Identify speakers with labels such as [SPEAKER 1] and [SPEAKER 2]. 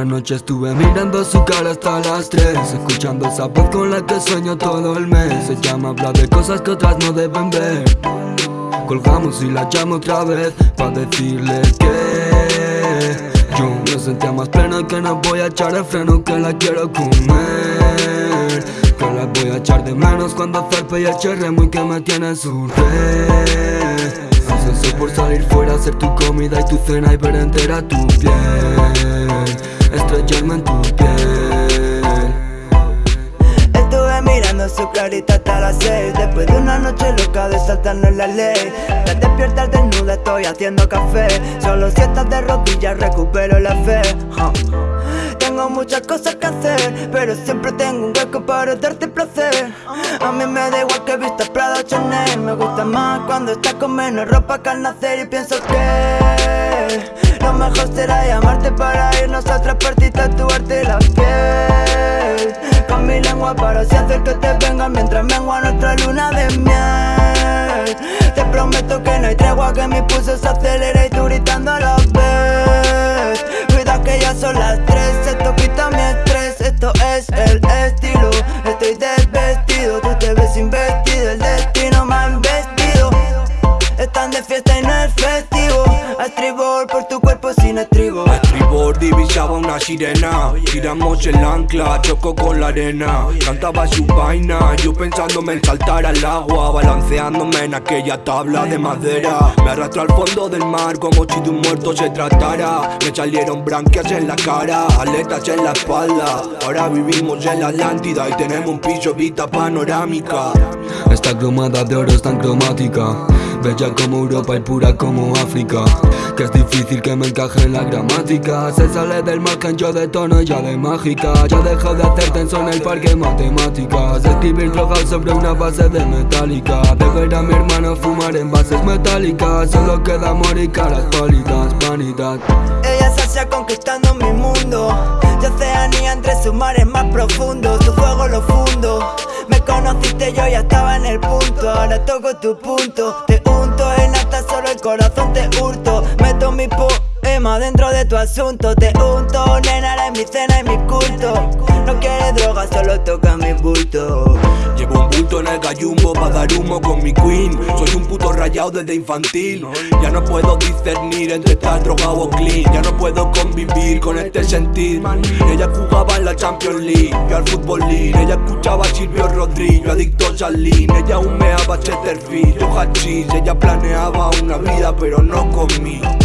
[SPEAKER 1] Anoche estuve mirando su cara hasta las 3 Escuchando esa voz con la que sueño todo el mes. Ella me habla de cosas que otras no deben ver. Colgamos y la llamo otra vez Pa' decirle que sentía más pleno que no voy a echar el freno Que la quiero comer. Que la voy a echar de menos cuando zarpe y eche remo Y que me tiene su red Ansioso por salir fuera, hacer tu comida y tu cena Y ver entera tu piel. Estrellarme en tu piel.
[SPEAKER 2] Estuve mirando su carita hasta las seis. Después de una noche loca de saltarnos la ley estoy haciendo café. Solo si estás de rodillas recupero la fe. Tengo muchas cosas que hacer Pero siempre tengo un hueco para darte placer. A mí me da igual que vistas Prada Chanel Me gusta más cuando estás con menos ropa que al nacer. Y pienso que Lo mejor será llamarte para irnos a otra parte y tatuarte la piel. Con mi lengua para así hacer que te vengan Mientras mengua nuestra hay tregua que mi pulso se acelere y tú gritando a la vez. Cuida que ya son las tres, esto quita mi estrés estribor por tu cuerpo sin estribo.
[SPEAKER 3] A estribor divisaba una sirena. Tiramos el ancla, choco con la arena. Cantaba su vaina, yo pensándome en saltar al agua. Balanceándome en aquella tabla de madera. Me arrastró al fondo del mar como si de un muerto se tratara. Me salieron branquias en la cara, aletas en la espalda. Ahora vivimos en la Atlántida y tenemos un piso vista panorámica.
[SPEAKER 1] Esta cromada de oro es tan cromática Bella como Europa y pura como África. Que es difícil que me encaje en la gramática. Se sale del margen yo de tono ya de mágica. Ya dejo de hacer tenso en el parque matemáticas. De escribir flojas sobre una base de metálica. De ver a mi hermano fumar en bases metálicas. Solo queda amor y caras pálidas, vanidad
[SPEAKER 2] Ella se hacía conquistando mi mundo. Yo oceanía entre sus mares más profundos. Su fuego lo fundo conociste yo ya estaba en el punto. Ahora toco tu punto. Te unto en hasta solo el corazón te hurto. Meto mi poema dentro de tu asunto. Te unto, nena, eres mi cena y mi culto. No quieres droga, solo toca mi bulto
[SPEAKER 3] Llevo un bulto en el gallumbo pa' dar humo con mi queen. Soy un puto rayado desde infantil. Ya no puedo discernir entre estar drogado o clean. Ya no puedo convivir con este sentir. Ella jugaba en la Champions League, yo al Fútbol League Ella escuchaba a Silvio Rodríguez, yo adicto a Charlene Ella humeaba Chesterfield, yo hachís Ella planeaba una vida pero no conmigo